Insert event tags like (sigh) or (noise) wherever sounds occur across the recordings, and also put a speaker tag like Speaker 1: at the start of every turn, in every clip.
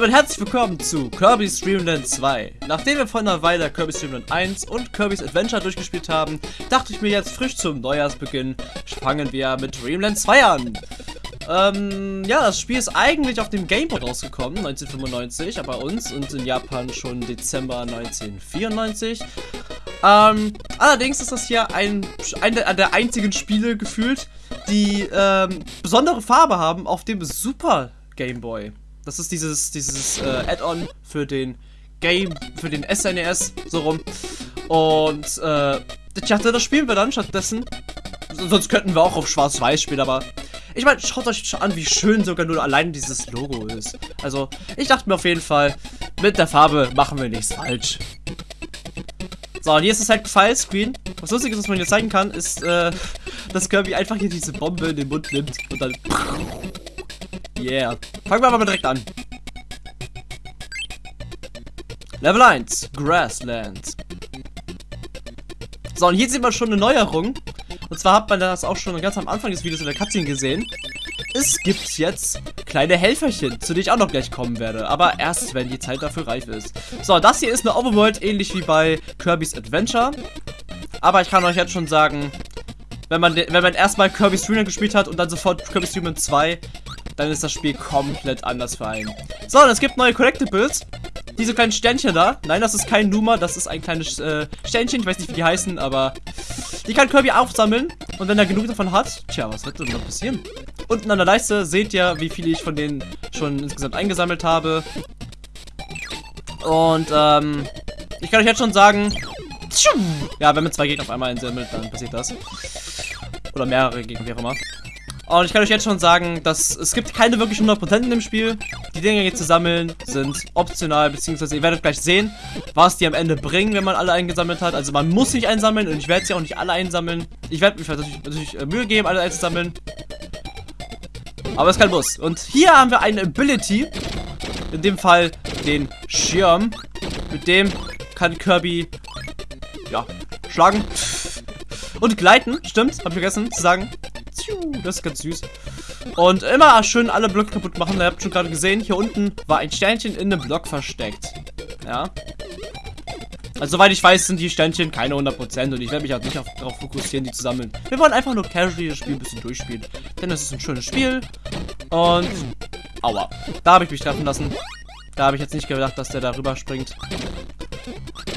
Speaker 1: damit herzlich willkommen zu Kirby's Dream Land 2. Nachdem wir vor einer Weile Kirby's Dream Land 1 und Kirby's Adventure durchgespielt haben, dachte ich mir jetzt frisch zum Neujahrsbeginn, fangen wir mit Dreamland 2 an. Ähm, ja, das Spiel ist eigentlich auf dem Game Boy rausgekommen, 1995, aber bei uns und in Japan schon Dezember 1994. Ähm, allerdings ist das hier ein, ein der einzigen Spiele gefühlt, die ähm, besondere Farbe haben auf dem Super Game Boy. Das ist dieses, dieses äh, Add-on für den Game, für den SNES, e so rum. Und äh, ich dachte, das spielen wir dann stattdessen. Sonst könnten wir auch auf Schwarz-Weiß spielen, aber ich meine, schaut euch an, wie schön sogar nur allein dieses Logo ist. Also, ich dachte mir auf jeden Fall, mit der Farbe machen wir nichts falsch. So, und hier ist es halt File-Screen. Was lustig ist, was man hier zeigen kann, ist, äh, (laughs) dass Kirby einfach hier diese Bombe in den Mund nimmt und dann Yeah. Fangen wir aber direkt an. Level 1, Grasslands. So, und hier sieht man schon eine Neuerung. Und zwar hat man das auch schon ganz am Anfang des Videos in der Cutscene gesehen. Es gibt jetzt kleine Helferchen, zu denen ich auch noch gleich kommen werde. Aber erst, wenn die Zeit dafür reif ist. So, das hier ist eine Overworld, ähnlich wie bei Kirby's Adventure. Aber ich kann euch jetzt schon sagen, wenn man, wenn man erstmal Kirby's Dream gespielt hat und dann sofort Kirby's Dream 2, dann ist das Spiel komplett anders für einen. So, und es gibt neue Collectibles. Diese kleinen Sternchen da. Nein, das ist kein Numa, das ist ein kleines äh, Sternchen. Ich weiß nicht, wie die heißen, aber die kann Kirby aufsammeln. Und wenn er genug davon hat, tja, was wird denn noch passieren? Unten an der Leiste seht ihr, wie viele ich von denen schon insgesamt eingesammelt habe. Und, ähm, ich kann euch jetzt schon sagen, ja, wenn man zwei Gegner auf einmal einsammelt, dann passiert das. Oder mehrere Gegner, wie auch immer. Und ich kann euch jetzt schon sagen, dass es gibt keine wirklich 100% in dem Spiel. Die Dinge hier zu sammeln sind optional, beziehungsweise ihr werdet gleich sehen, was die am Ende bringen, wenn man alle eingesammelt hat. Also man muss nicht einsammeln und ich werde sie auch nicht alle einsammeln. Ich werde mich natürlich, natürlich äh, Mühe geben, alle einzusammeln. Aber es ist kein Muss. Und hier haben wir eine Ability. In dem Fall den Schirm. Mit dem kann Kirby, ja, schlagen. Und gleiten, stimmt, hab ich vergessen zu sagen. Das ist ganz süß. Und immer schön alle Blöcke kaputt machen. Ihr habt schon gerade gesehen, hier unten war ein Sternchen in einem Block versteckt. Ja. Also soweit ich weiß, sind die Sternchen keine 100% und ich werde mich auch nicht auf, darauf fokussieren, die zu sammeln. Wir wollen einfach nur casually das Spiel ein bisschen durchspielen. Denn es ist ein schönes Spiel. Und... Aua. Da habe ich mich treffen lassen. Da habe ich jetzt nicht gedacht, dass der da rüber springt.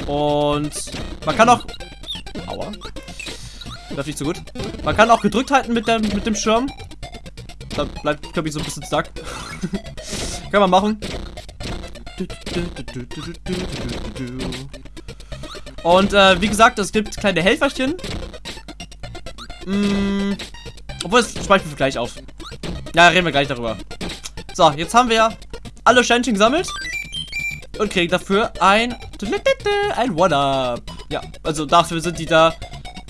Speaker 1: Und... Man kann auch... Aua. Läuft nicht so gut. Man kann auch gedrückt halten mit, der, mit dem Schirm. Da bleibt Kirby so ein bisschen stuck. (laughs) kann man machen. Und äh, wie gesagt, es gibt kleine Helferchen. Mm, obwohl, das speichern wir gleich auf. Ja, reden wir gleich darüber. So, jetzt haben wir alle Sternchen gesammelt. Und kriegen dafür ein... Ein One-Up. Ja, also dafür sind die da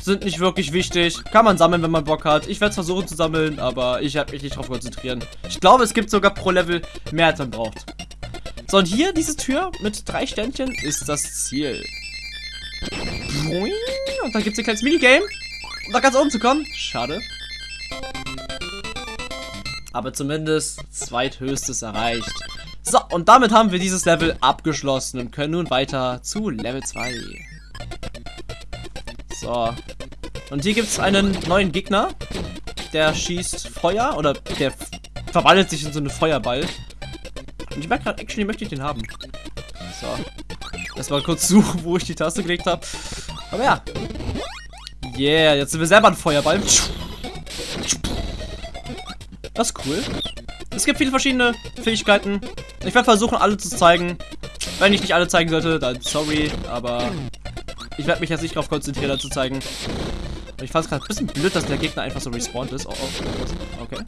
Speaker 1: sind nicht wirklich wichtig. Kann man sammeln, wenn man Bock hat. Ich werde es versuchen zu sammeln, aber ich werde mich nicht darauf konzentrieren. Ich glaube, es gibt sogar pro Level mehr, als man braucht. So, und hier, diese Tür mit drei Ständchen, ist das Ziel. Und dann gibt es ein kleines Minigame. Um da ganz oben zu kommen. Schade. Aber zumindest zweithöchstes erreicht. So, und damit haben wir dieses Level abgeschlossen und können nun weiter zu Level 2. So. Und hier gibt es einen neuen Gegner. Der schießt Feuer oder der verwandelt sich in so einen Feuerball. Und ich merke gerade, actually möchte ich den haben. So. Erstmal kurz (laughs) suchen, wo ich die Taste gelegt habe. Aber ja. Yeah, jetzt sind wir selber ein Feuerball. Das ist cool. Es gibt viele verschiedene Fähigkeiten. Ich werde versuchen, alle zu zeigen. Wenn ich nicht alle zeigen sollte, dann sorry, aber ich werde mich jetzt nicht darauf konzentrieren, da zu zeigen. Ich fand es gerade ein bisschen blöd, dass der Gegner einfach so respawned ist. Oh, oh. Okay.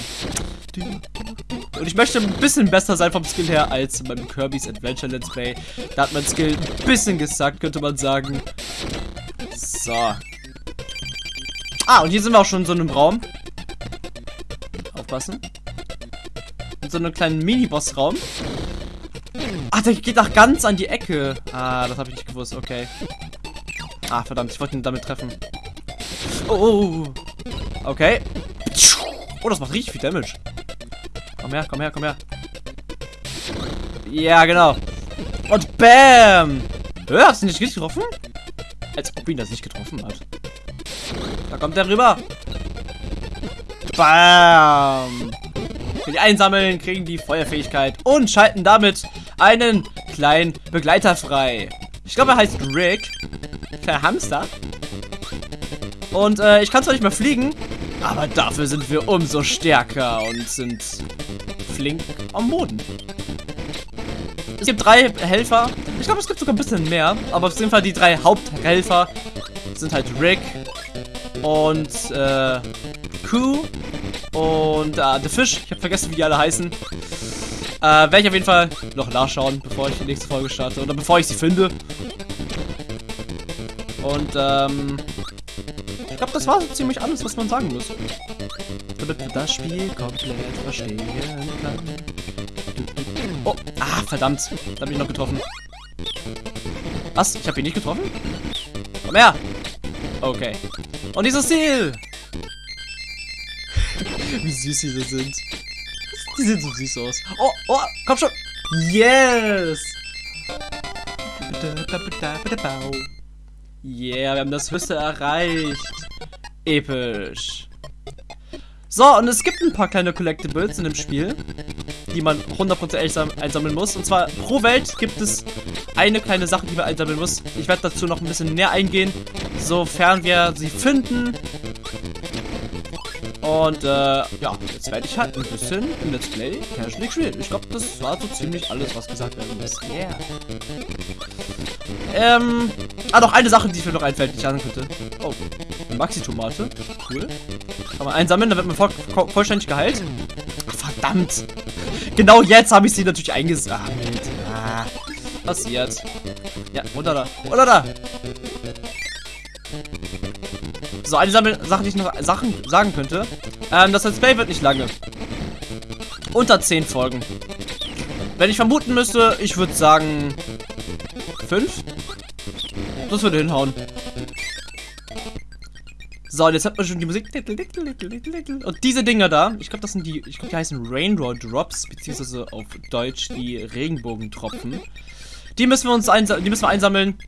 Speaker 1: Und ich möchte ein bisschen besser sein vom Skill her als beim Kirby's Adventure Let's Play. Da hat mein Skill ein bisschen gesackt, könnte man sagen. So. Ah, und hier sind wir auch schon in so einem Raum. Aufpassen. In so einem kleinen Mini-Boss-Raum. Ach, der geht auch ganz an die Ecke. Ah, das habe ich nicht gewusst. Okay. Ah, verdammt, ich wollte ihn damit treffen. Oh, oh, oh. Okay. Oh, das macht richtig viel Damage. Komm her, komm her, komm her. Ja, genau. Und BAM! Hör, hast du nicht richtig getroffen? Als ob ihn das nicht getroffen hat. Da kommt er rüber. BAM! Für die einsammeln, kriegen die Feuerfähigkeit und schalten damit einen kleinen Begleiter frei. Ich glaube, er heißt Rick. Kleiner Hamster. Und äh, ich kann zwar nicht mehr fliegen, aber dafür sind wir umso stärker und sind flink am Boden. Es gibt drei Helfer. Ich glaube, es gibt sogar ein bisschen mehr. Aber auf jeden Fall die drei Haupthelfer sind halt Rick und äh, Q und äh, The Fish. Ich habe vergessen, wie die alle heißen. Äh, werde ich auf jeden Fall noch nachschauen, bevor ich die nächste Folge starte. Oder bevor ich sie finde. Und, ähm... Ich glaube, das war so ziemlich alles, was man sagen muss. Damit man das Spiel komplett verstehen kann. Oh, ah, verdammt. Da habe ich noch getroffen. Was? Ich habe ihn nicht getroffen? Komm her! Okay. Und dieses Ziel! Wie süß diese sind. Die sehen so süß aus. Oh, oh, komm schon! Yes! Yeah, wir haben das Höchste erreicht. Episch. So, und es gibt ein paar kleine Collectibles in dem Spiel, die man 100% einsammeln muss. Und zwar pro Welt gibt es eine kleine Sache, die man einsammeln muss. Ich werde dazu noch ein bisschen näher eingehen, sofern wir sie finden. Und äh, ja, jetzt werde ich halt ein bisschen im Let's Play Casual spielen. Ich glaube, das war so ziemlich alles, was gesagt werden muss. Yeah. Ähm, ah, noch eine Sache, die mir noch einfällt, die ich sagen könnte. Oh, eine Maxi-Tomate. Cool. Kann man einsammeln, dann wird man voll, vollständig geheilt. Verdammt. Genau jetzt habe ich sie natürlich eingesammelt. Ah, passiert. Ja, runter da. Runter da. So, eine Sache, die ich noch Sachen sagen könnte. Ähm, das Let's Play wird nicht lange. Unter 10 Folgen. Wenn ich vermuten müsste, ich würde sagen 5. Das würde hinhauen. So, und jetzt hat man schon die Musik. Und diese Dinger da, ich glaube, das sind die, ich glaube, die heißen Rainbow Drops, beziehungsweise auf Deutsch die Regenbogentropfen. Die müssen wir uns die müssen wir einsammeln.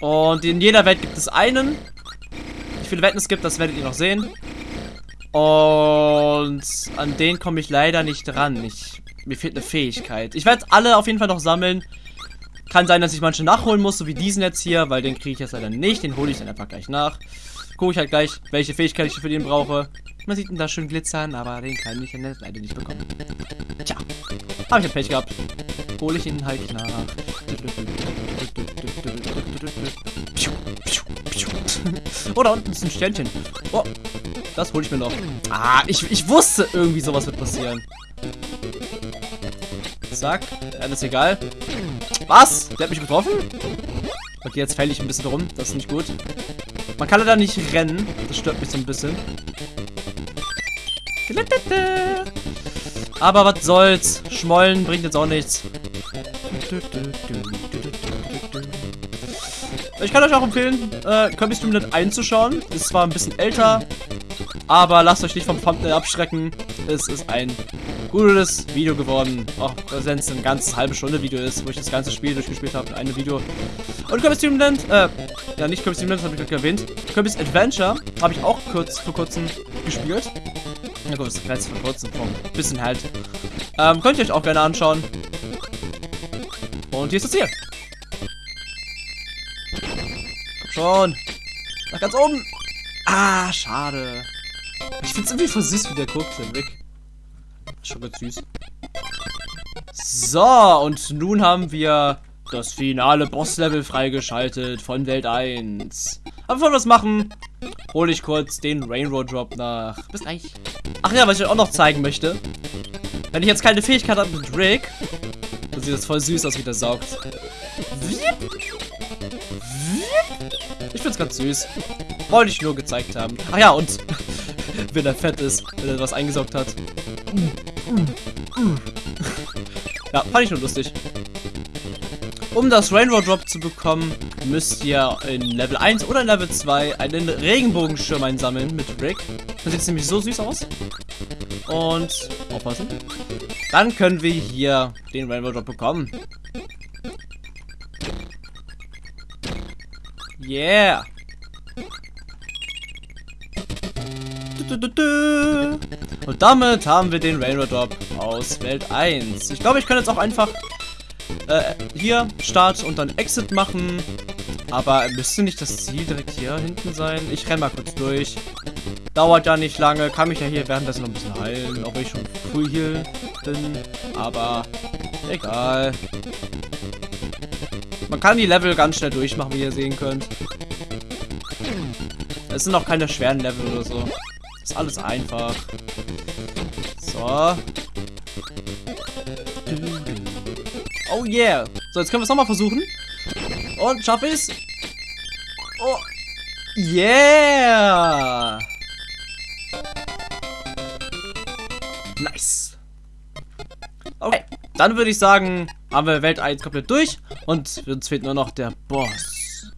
Speaker 1: Und in jeder Welt gibt es einen. Wie viele Wetten es gibt, das werdet ihr noch sehen. Und an den komme ich leider nicht dran. Ich, mir fehlt eine Fähigkeit. Ich werde alle auf jeden Fall noch sammeln. Kann sein, dass ich manche nachholen muss, so wie diesen jetzt hier, weil den kriege ich jetzt leider nicht. Den hole ich dann einfach gleich nach. Gucke ich halt gleich, welche Fähigkeit ich für den brauche. Man sieht ihn da schön glitzern, aber den kann ich leider nicht bekommen. Tja, habe ich ein Pech gehabt. Hole ich ihn halt nach. oh, da unten ist ein Sternchen. Oh, das hole ich mir noch. Ah, ich, ich wusste irgendwie sowas wird passieren. Zack, alles egal. Was? Der hat mich getroffen? Okay, jetzt fälle ich ein bisschen rum. Das ist nicht gut. Man kann leider nicht rennen. Das stört mich so ein bisschen. Aber was soll's. Schmollen bringt jetzt auch nichts. Ich kann euch auch empfehlen, äh, Kirby Streamlet einzuschauen. Ist zwar ein bisschen älter, aber lasst euch nicht vom Thumbnail abschrecken. Es ist ein gutes Video geworden. Auch wenn es ein ganzes halbe Stunde Video ist, wo ich das ganze Spiel durchgespielt habe in einem Video. Und Kirby's Dream Land, äh, ja nicht Kirby's Dream Land, habe ich gerade erwähnt. Kirby's Adventure habe ich auch kurz vor kurzem gespielt. Na gut, das ist vor kurzem, vor ein bisschen halt. Ähm, könnt ihr euch auch gerne anschauen. Und hier ist das Ziel. Komm schon. Nach ganz oben. Ah, schade. Ich find's irgendwie voll süß, wie der guckt, der Rick. Schon ganz süß. So, und nun haben wir das finale Bosslevel freigeschaltet von Welt 1. Aber bevor wir das machen, hole ich kurz den Rainbow Drop nach. Bis gleich. Ach ja, was ich euch auch noch zeigen möchte. Wenn ich jetzt keine Fähigkeit habe mit Rick, dann sieht das voll süß aus, wie der saugt. Ich find's ganz süß. Wollte ich nur gezeigt haben. Ach ja, und (laughs) wenn er fett ist, wenn er was eingesaugt hat. Ja, fand ich nur lustig. Um das Rainbow Drop zu bekommen, müsst ihr in Level 1 oder Level 2 einen Regenbogenschirm einsammeln mit Rick. Das sieht nämlich so süß aus. Und aufpassen. Dann können wir hier den Rainbow Drop bekommen. Yeah. Und damit haben wir den Rainbow Drop aus Welt 1. Ich glaube, ich kann jetzt auch einfach äh, hier Start und dann Exit machen. Aber müsste nicht das Ziel direkt hier hinten sein? Ich renne mal kurz durch. Dauert ja nicht lange. Kann mich ja hier währenddessen noch ein bisschen heilen. Obwohl ich schon früh hier bin. Aber egal. Man kann die Level ganz schnell durchmachen, wie ihr sehen könnt. Es sind auch keine schweren Level oder so. Ist alles einfach. So. Oh yeah. So, jetzt können wir es nochmal versuchen. Und schaffe ich es? Oh. Yeah. Nice. Okay. Dann würde ich sagen, haben wir Welt 1 komplett durch. Und uns fehlt nur noch der Boss.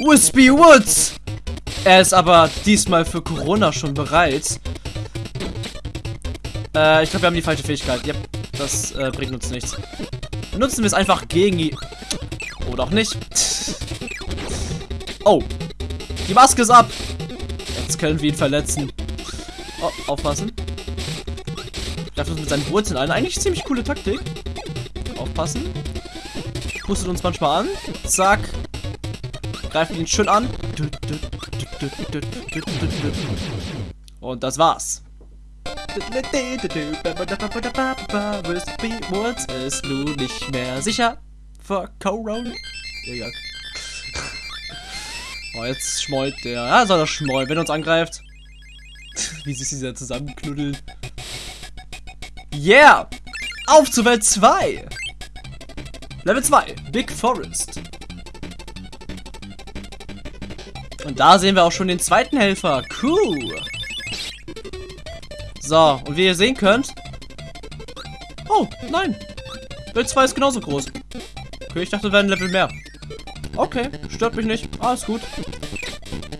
Speaker 1: Wispy Woods! Er ist aber diesmal für Corona schon bereit. Äh, ich glaube, wir haben die falsche Fähigkeit. Yep, das äh, bringt uns nichts. Benutzen wir es einfach gegen ihn. Oder auch nicht. Oh. Die Maske ist ab. Jetzt können wir ihn verletzen. Oh, aufpassen. Greift uns mit seinen Wurzeln ein. Eigentlich ziemlich coole Taktik. Aufpassen. Pustet uns manchmal an. Zack. Greift ihn schön an. Und das war's. Wispy Woods ist nun nicht mehr sicher vor Corona. Oh, jetzt schmollt der. Ja, soll er schmollen, wenn er uns angreift. Wie sich dieser zusammenknuddeln. Yeah! Auf zu Welt 2! Level 2, Big Forest. Und da sehen wir auch schon den zweiten Helfer. Cool. So, und wie ihr sehen könnt... Oh, nein. Welt 2 ist genauso groß. Okay, ich dachte, wir wären ein Level mehr. Okay, stört mich nicht. Alles gut.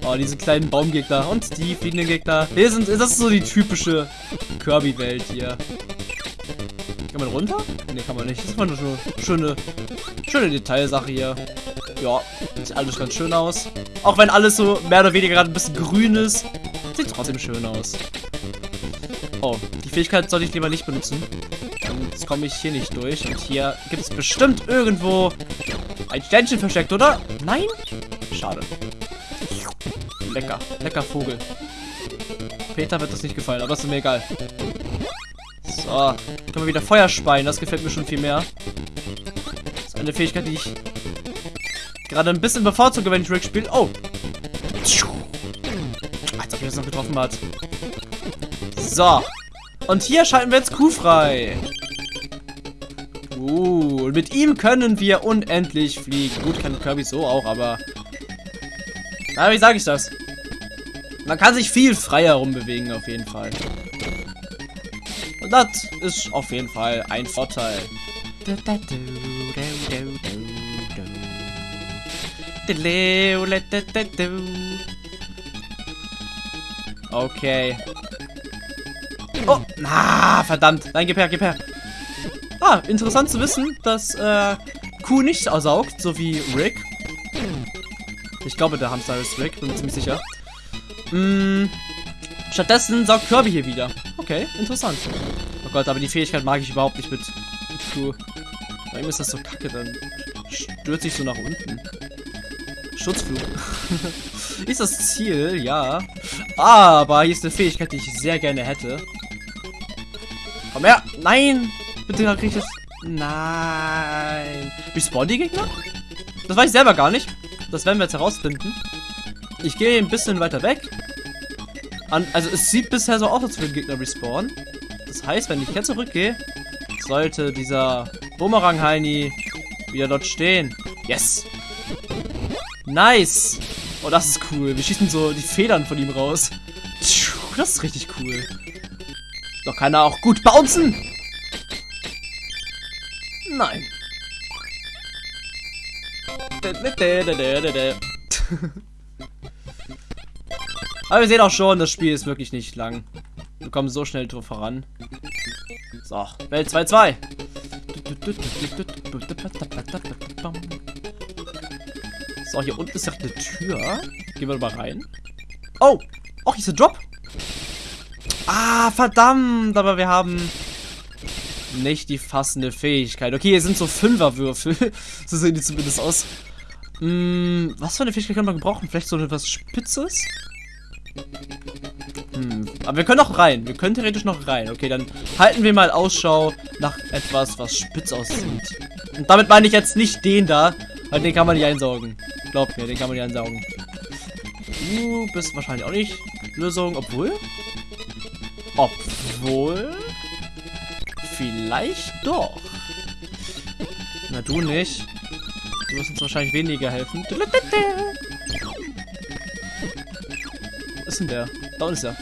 Speaker 1: Oh, diese kleinen Baumgegner und die fliegenden Gegner. Hier sind, das ist so die typische Kirby-Welt hier. Kann man runter? Ne, kann man nicht. Das ist mal eine schöne, schöne Detailsache hier. Ja, sieht alles ganz schön aus. Auch wenn alles so mehr oder weniger gerade ein bisschen grün ist, sieht trotzdem schön aus. Oh, die Fähigkeit sollte ich lieber nicht benutzen. Sonst komme ich hier nicht durch. Und hier gibt es bestimmt irgendwo ein Sternchen versteckt, oder? Nein? Schade. Lecker. Lecker Vogel. Peter wird das nicht gefallen, aber ist mir egal. So. Können wir wieder Feuer speien. Das gefällt mir schon viel mehr. Das ist eine Fähigkeit, die ich gerade ein bisschen bevorzuge, wenn ich Rick spiele. Oh. Als ob er das noch getroffen hat. So. Und hier schalten wir jetzt Q frei. Uh, mit ihm können wir unendlich fliegen. Gut, kann Kirby so auch, aber... Na, wie sage ich das? Man kann sich viel freier rumbewegen, auf jeden Fall. Und das ist auf jeden Fall ein Vorteil. Okay. Oh, na, verdammt. Nein, gib her, gib her. Ah, interessant zu wissen, dass äh, Q nicht ersaugt, so wie Rick. Ich glaube, der Hamster ist Rick, bin mir ziemlich sicher. Mm, stattdessen saugt Kirby hier wieder. Okay, interessant. Oh Gott, aber die Fähigkeit mag ich überhaupt nicht mit, mit Q. Bei ihm ist das so kacke, dann stürzt sich so nach unten. Schutzflug. (laughs) ist das Ziel, ja. Aber hier ist eine Fähigkeit, die ich sehr gerne hätte. Komm her! Nein! Bitte krieg ich das. Nein. Respawn die Gegner? Das weiß ich selber gar nicht. Das werden wir jetzt herausfinden. Ich gehe ein bisschen weiter weg. An, also es sieht bisher so aus, als würden Gegner respawnen. Das heißt, wenn ich jetzt zurückgehe, sollte dieser Bumerang-Heini wieder dort stehen. Yes! Nice! Oh, das ist cool. Wir schießen so die Federn von ihm raus. Das ist richtig cool. Doch kann er auch gut bouncen. Nein. (laughs) Aber wir sehen auch schon, das Spiel ist wirklich nicht lang. Wir kommen so schnell drauf voran. So, Welt 2-2. So, hier unten ist ja eine Tür. Gehen wir mal rein. Oh! Oh, hier ist ein Drop. Ah, verdammt. Aber wir haben nicht die fassende Fähigkeit. Okay, hier sind so Fünferwürfel. (laughs) so sehen die zumindest aus. Hm, was für eine Fähigkeit können wir gebrauchen? Vielleicht so etwas Spitzes? Hm, aber wir können noch rein. Wir können theoretisch noch rein. Okay, dann halten wir mal Ausschau nach etwas, was spitz aussieht. Und damit meine ich jetzt nicht den da, weil den kann man nicht einsaugen. Glaubt mir, den kann man nicht einsaugen. Du bist wahrscheinlich auch nicht Lösung, obwohl... Obwohl... Vielleicht doch. Na, du nicht. Du wirst uns wahrscheinlich weniger helfen. Wo ist denn der? Da unten ist er.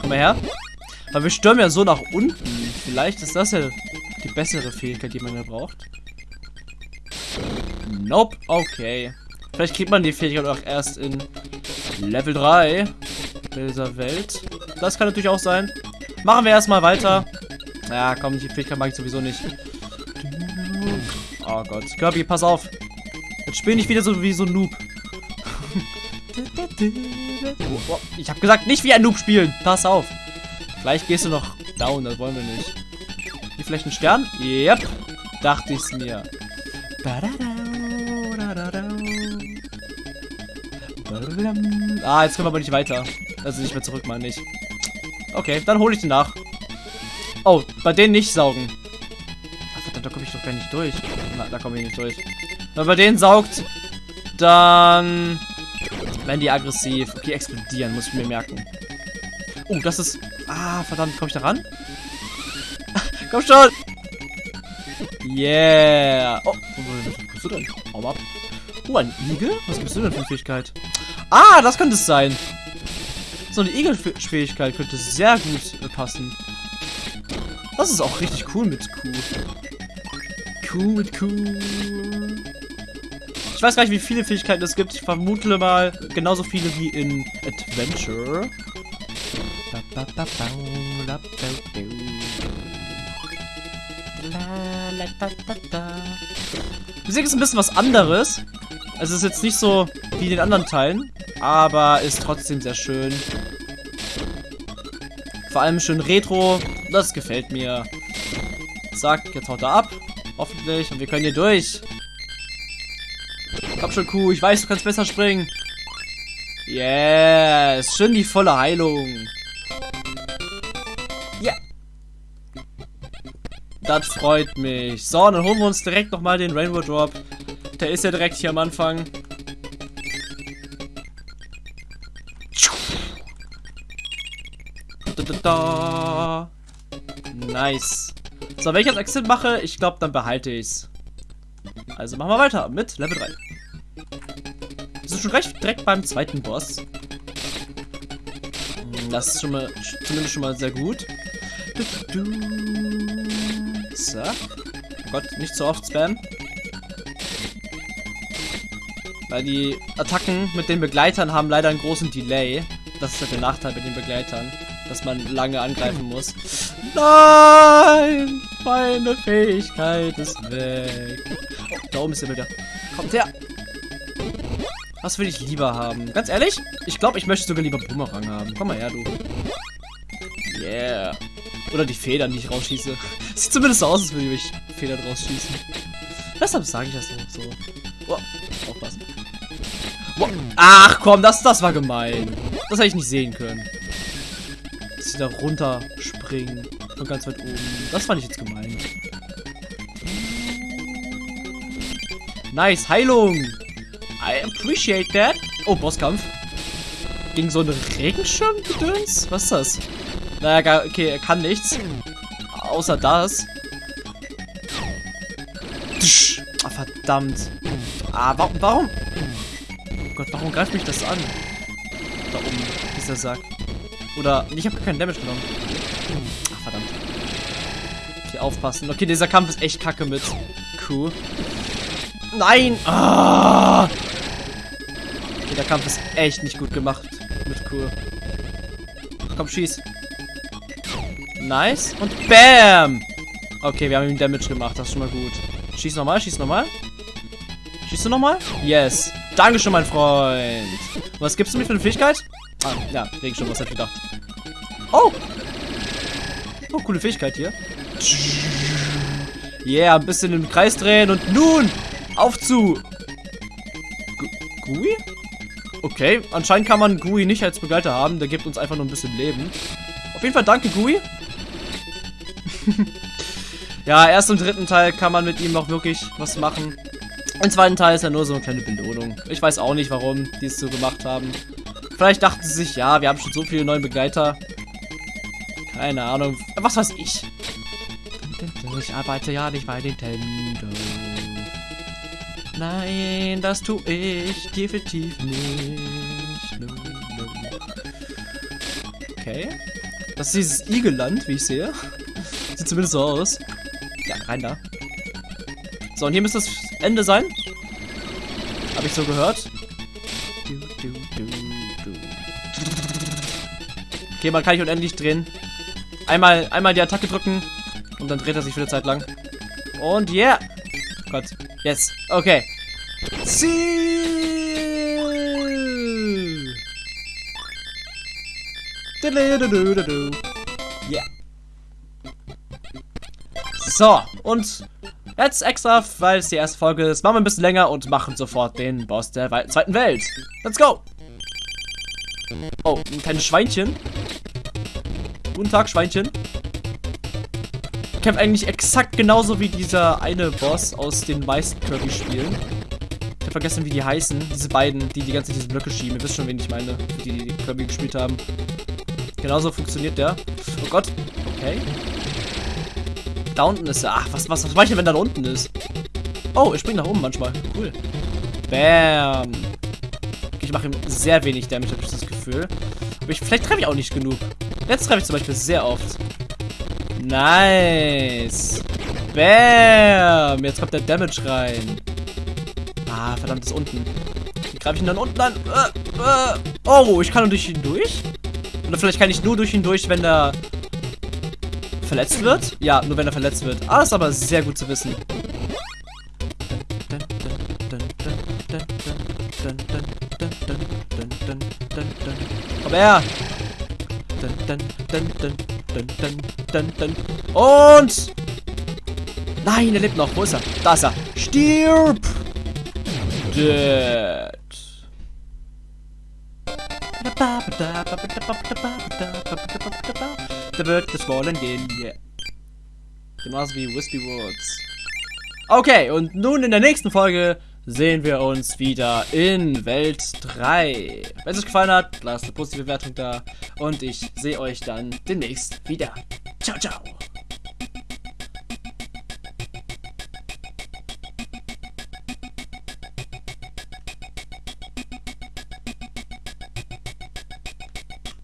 Speaker 1: Komm mal her. Weil wir stürmen ja so nach unten. Vielleicht ist das ja die bessere Fähigkeit, die man ja braucht. Nope. Okay. Vielleicht kriegt man die Fähigkeit auch erst in Level 3 dieser Welt. Das kann natürlich auch sein. Machen wir erstmal weiter. Ja, komm, die Fähigkeit mag ich sowieso nicht. Oh Gott. Kirby, pass auf. Jetzt spiel nicht wieder so wie so ein Noob. oh, oh. Ich habe gesagt, nicht wie ein Noob spielen. Pass auf. Gleich gehst du noch down, das wollen wir nicht. Hier vielleicht ein Stern? Yep. Dachte ich's mir. Ah, jetzt können wir aber nicht weiter. Also nicht mehr zurück, meine ich. Okay, dann hole ich den nach. Oh, bei denen nicht saugen. Ach, verdammt, da komme ich doch gar nicht durch. Na, da komme ich nicht durch. Wenn bei denen saugt, dann werden die aggressiv. Okay, explodieren, muss ich mir merken. Oh, das ist... Ah, verdammt, komme ich da ran? (laughs) Komm schon! Yeah! Oh, wo bist du denn? Hau ab. Oh, ein Igel? Was gibst du denn für eine Fähigkeit? Ah, das könnte es sein. So eine Igel-Fähigkeit könnte sehr gut äh, passen. Das ist auch richtig cool mit Q. Cool mit Q. Ich weiß gar nicht, wie viele Fähigkeiten es gibt. Ich vermute mal genauso viele wie in Adventure. Musik ist ein bisschen was anderes. Also es ist jetzt nicht so wie in den anderen Teilen, aber ist trotzdem sehr schön. Vor allem schön retro. Das gefällt mir. Zack, jetzt haut er ab. Hoffentlich. Und wir können hier durch. Komm schon, Kuh. Ich weiß, du kannst besser springen. Yes. Schön die volle Heilung. Ja. Das freut mich. So, dann holen wir uns direkt nochmal den Rainbow Drop. Der ist ja direkt hier am Anfang. Da, Nice. So, wenn ich jetzt Exit mache, ich glaube, dann behalte ich es. Also machen wir weiter mit Level 3. Wir sind schon recht direkt beim zweiten Boss. Das ist schon mal, zumindest schon mal sehr gut. So. Oh Gott, nicht so oft spam. Weil die Attacken mit den Begleitern haben leider einen großen Delay. Das ist halt der Nachteil mit den Begleitern dass man lange angreifen muss. Nein! Meine Fähigkeit ist weg. Da oben ist er wieder. Kommt her! Was will ich lieber haben? Ganz ehrlich, ich glaube, ich möchte sogar lieber Bumerang haben. Komm mal her, du. Yeah. Oder die Federn, die ich rausschieße. (laughs) Sieht zumindest so aus, als würde ich Federn rausschießen. Deshalb sage ich das so. so. Oh, aufpassen. Oh. Ach komm, das, das war gemein. Das hätte ich nicht sehen können sie da runterspringen. Von ganz weit oben. Das fand ich jetzt gemein. Nice, Heilung. I appreciate that. Oh, Bosskampf. Gegen so einen Regenschirm-Gedöns? Was ist das? Naja, okay, er kann nichts. Außer das. Ah, verdammt. Ah, warum, warum? Oh Gott, warum greift mich das an? Da oben, dieser Sack. Oder, ich habe keinen Damage genommen. Ach, verdammt. Okay, aufpassen. Okay, dieser Kampf ist echt kacke mit Q. Nein! Ah! Okay, der Kampf ist echt nicht gut gemacht mit Q. Komm, schieß. Nice. Und BAM! Okay, wir haben ihm Damage gemacht. Das ist schon mal gut. Schieß nochmal, schieß nochmal. Schießt du nochmal? Yes. Dankeschön, mein Freund. Was gibst du mir für eine Fähigkeit? Ah, ja, Regenschirm, was ich gedacht. Oh! Oh, coole Fähigkeit hier. Yeah, ein bisschen im Kreis drehen und nun auf zu. Gu Gui? Okay, anscheinend kann man Gui nicht als Begleiter haben. Der gibt uns einfach nur ein bisschen Leben. Auf jeden Fall danke, Gui. (laughs) ja, erst im dritten Teil kann man mit ihm auch wirklich was machen. Im zweiten Teil ist ja nur so eine kleine Belohnung. Ich weiß auch nicht, warum die es so gemacht haben. Vielleicht dachten sie sich, ja, wir haben schon so viele neue Begleiter. Keine Ahnung. Was weiß ich. Ich arbeite ja nicht bei Nintendo. Nein, das tue ich definitiv nicht. Okay. Das ist dieses Igelland, wie ich sehe. Sieht zumindest so aus. Ja, rein da. So, und hier müsste das Ende sein. Habe ich so gehört. Okay, man kann nicht unendlich drehen. Einmal, einmal die Attacke drücken und dann dreht er sich für eine Zeit lang. Und yeah. Gott. Yes. Okay. Ziel. Yeah. So, und jetzt extra, weil es die erste Folge ist, machen wir ein bisschen länger und machen sofort den Boss der zweiten Welt. Let's go! Oh, ein kleines Schweinchen. Guten Tag, Schweinchen. Kämpft eigentlich exakt genauso wie dieser eine Boss aus den meisten Kirby-Spielen. Ich habe vergessen, wie die heißen. Diese beiden, die die ganze Zeit diese Blöcke schieben. Ihr wisst schon, wen ich meine, die, die Kirby gespielt haben. Genauso funktioniert der. Oh Gott. Okay. Da unten ist er. Ach, was, was, was mache ich denn, wenn da unten ist? Oh, er springt nach oben manchmal. Cool. Bam. Okay, ich mache ihm sehr wenig Damage, habe ich das Gefühl. Aber ich, vielleicht treffe ich auch nicht genug. Jetzt treffe ich zum Beispiel sehr oft. Nice. Bam. Jetzt kommt der Damage rein. Ah, verdammt, ist unten. Wie greife ich ihn dann unten an? Äh, äh. Oh, ich kann nur durch ihn durch? Oder vielleicht kann ich nur durch ihn durch, wenn er verletzt wird? Ja, nur wenn er verletzt wird. Ah, ist aber sehr gut zu wissen. Komm her! Und! Nein, er lebt noch. Wo ist er? Da ist er. Stirb! Dead. Da wird wollen gehen, yeah. Genauso wie Wispy Woods. Okay, und nun in der nächsten Folge sehen wir uns wieder in Welt 3. Wenn es euch gefallen hat, lasst eine positive Bewertung da. Und ich sehe euch dann demnächst wieder. Ciao, ciao.